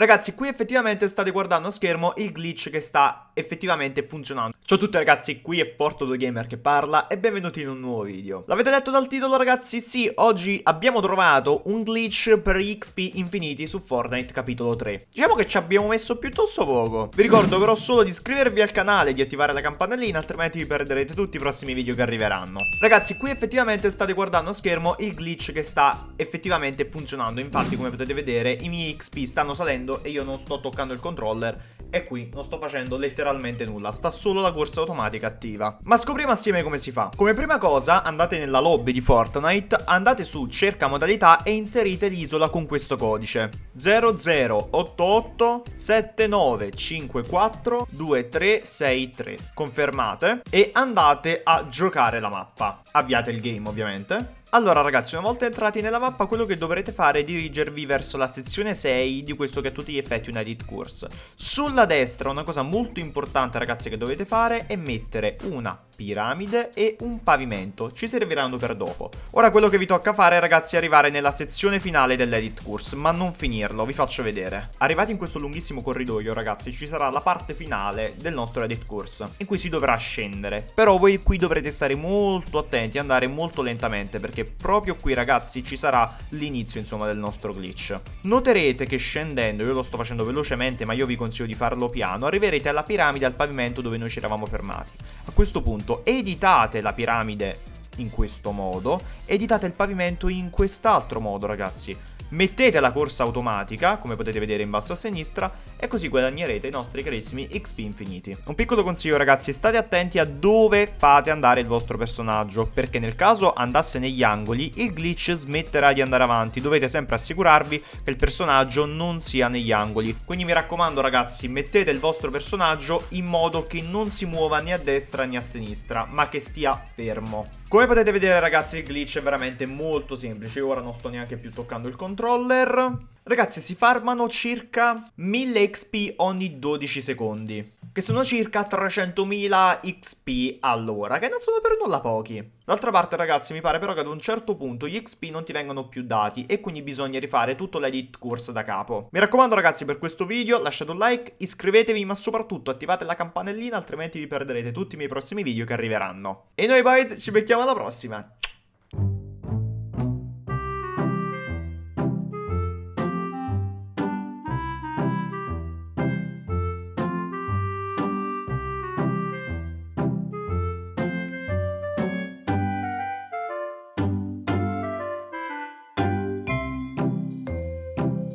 Ragazzi, qui effettivamente state guardando a schermo il glitch che sta effettivamente funzionando. Ciao a tutti ragazzi, qui è Porto2Gamer che parla e benvenuti in un nuovo video. L'avete letto dal titolo ragazzi? Sì, oggi abbiamo trovato un glitch per XP infiniti su Fortnite capitolo 3. Diciamo che ci abbiamo messo piuttosto poco. Vi ricordo però solo di iscrivervi al canale e di attivare la campanellina, altrimenti vi perderete tutti i prossimi video che arriveranno. Ragazzi, qui effettivamente state guardando a schermo il glitch che sta effettivamente funzionando. Infatti, come potete vedere, i miei XP stanno salendo facendo e io non sto toccando il controller e qui non sto facendo letteralmente nulla, sta solo la corsa automatica attiva. Ma scopriamo assieme come si fa. Come prima cosa andate nella lobby di Fortnite, andate su cerca modalità e inserite l'isola con questo codice 0088 7954 2363. Confermate e andate a giocare la mappa. Avviate il game ovviamente. Allora ragazzi, una volta entrati nella mappa, quello che dovrete fare è dirigervi verso la sezione 6 di questo che a tutti gli effetti è un edit course. Sulla destra una cosa molto importante ragazzi che dovete fare è mettere una piramide e un pavimento. Ci serviranno per dopo. Ora quello che vi tocca fare ragazzi è arrivare nella sezione finale dell'edit course, ma non finirlo, vi faccio vedere. Arrivati in questo lunghissimo corridoio ragazzi, ci sarà la parte finale del nostro edit course, in cui si dovrà scendere. Però voi qui dovrete stare molto attenti, andare molto lentamente, perché proprio qui ragazzi ci sarà l'inizio insomma del nostro glitch. Noterete che scendendo, io lo sto facendo velocemente ma io vi consiglio di farlo piano, arriverete alla piramide al pavimento dove noi ci eravamo fermati. A questo punto appunto editate la piramide in questo modo, editate il pavimento in quest'altro modo ragazzi mettete la corsa automatica, come potete vedere in basso a sinistra, e così guadagnerete i nostri carissimi XP infiniti. Un piccolo consiglio ragazzi, state attenti a dove fate andare il vostro personaggio, perché nel caso andasse negli angoli, il glitch smetterà di andare avanti, dovete sempre assicurarvi che il personaggio non sia negli angoli. Quindi mi raccomando ragazzi, mettete il vostro personaggio in modo che non si muova né a destra né a sinistra, ma che stia fermo. Come potete vedere ragazzi il glitch è veramente molto semplice, ora non sto neanche più toccando il controller. Ragazzi si farmano circa 1000 XP ogni 12 secondi che sono circa 300.000 XP all'ora, che non sono per nulla pochi. D'altra parte ragazzi mi pare però che ad un certo punto gli XP non ti vengono più dati e quindi bisogna rifare tutto l'edit course da capo. Mi raccomando ragazzi per questo video lasciate un like, iscrivetevi ma soprattutto attivate la campanellina altrimenti vi perderete tutti i miei prossimi video che arriveranno. E noi boys ci becchiamo alla prossima,